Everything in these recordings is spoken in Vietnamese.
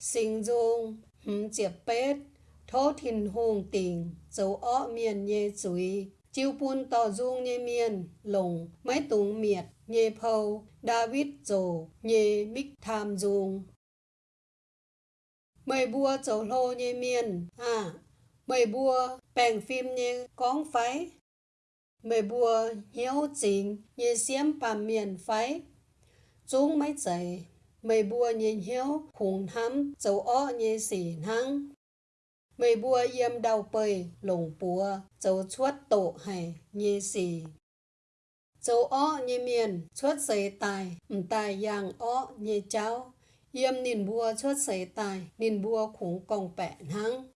sinh dung, hừm, chiệp bết thô thìn hùng tình, dấu ọ miền nhê chuối chiêu pun tỏ dung nhê miền lồng máy tùng miệt nhê phâu. David dồ nhê bích tham dung. Mày bua dấu lô nhê miền à mày bua bèn phim nhê con phái. Mày bua hiếu chính nhê xiêm bà miền phái. Chúng mấy chảy mày bùa nhìn hiếu, khủng hắm dấu ó như xỉ năng mày bùa yếm đau bơi lồng bùa, dấu chuốt tổ hay như xỉ. Dấu ó như miền, chuốt giấy tài mù tài yang ó như cháu. Yếm nhìn bùa, chuốt giấy tài nhìn bùa khủng còng bẹ năng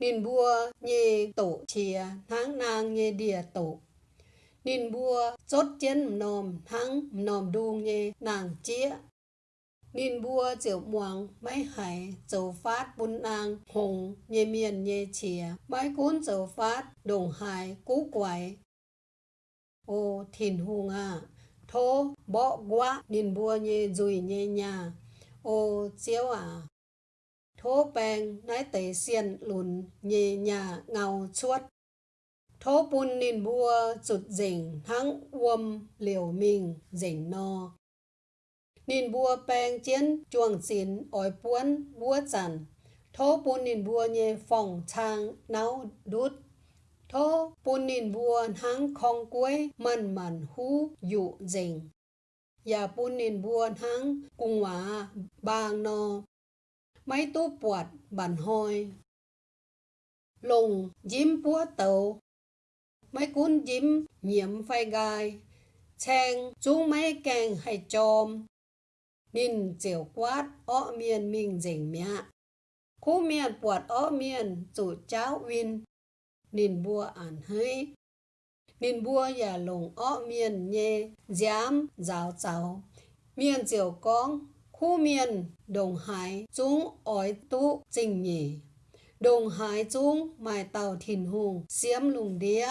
nhìn bùa như tổ chia tháng nàng như địa tổ nên bua chốt chân nòm thắng nòm đuông nhé nàng chia. Nên bua triệu muang mấy hải châu phát bún nàng, hùng nhé miền nhé chia mấy cuốn châu phát đồng hải cú quẩy. ô thìn hùng à thô bỏ quá nên bua nhé dùi nhé nhà. Ô chiếu à thô bèng nái tế xiên lùn nhé nhà ngào chuốt thô bún nín bua chụt dình thắng uom liều mình dình no. Nín bua bèng chiến, chuồng xin ỏi buôn bua chằn thô bún nín bua nhẹ phòng trang náo đút. Thô bún nín bua thắng khong quế, mần mần hú, dụ dình. Dạ ya bún nín bùa hăng cung hóa bang no. Mấy tú bọt bản hôi. Lùng, dím bùa tàu mấy cuốn dím nhiễm phai gai chàng chú mấy càng hay chôm nín chiều quát ó miền mình dình mẹ khu miền quạt ó miền chủ cháu win nín bua ản hơi nín bua ya lùng ó miền nhê giám giáo cháu miền chiều con khu miền đồng hải chúng ỏi tu trình nhỉ đồng hải chúng mài tàu thìn hùng xiêm lùng đĩa.